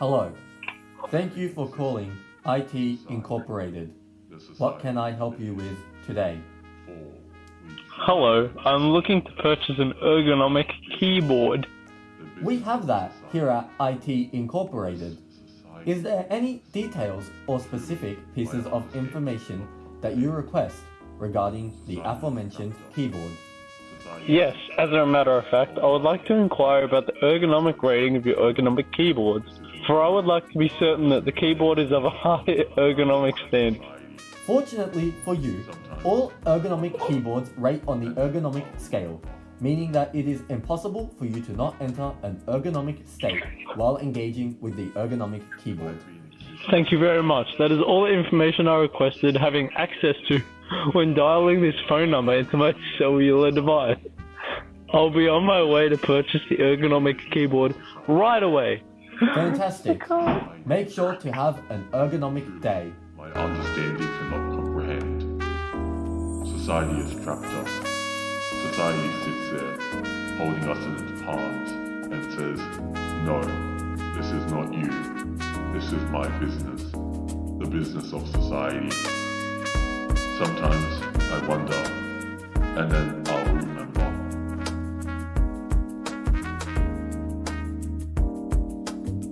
Hello. Thank you for calling IT Incorporated. What can I help you with today? Hello, I'm looking to purchase an ergonomic keyboard. We have that here at IT Incorporated. Is there any details or specific pieces of information that you request regarding the aforementioned keyboard? Yes, as a matter of fact, I would like to inquire about the ergonomic rating of your ergonomic keyboards, for I would like to be certain that the keyboard is of a high ergonomic standard. Fortunately for you, all ergonomic keyboards rate on the ergonomic scale, meaning that it is impossible for you to not enter an ergonomic state while engaging with the ergonomic keyboard. Thank you very much. That is all the information I requested having access to when dialing this phone number into my cellular device. I'll be on my way to purchase the ergonomic keyboard right away. Fantastic. Oh Make sure to have an ergonomic day. My understanding cannot comprehend. Society has trapped us. Society sits there, holding us in its palms, and says, No, this is not you. This is my business. The business of society. Sometimes I wonder, and then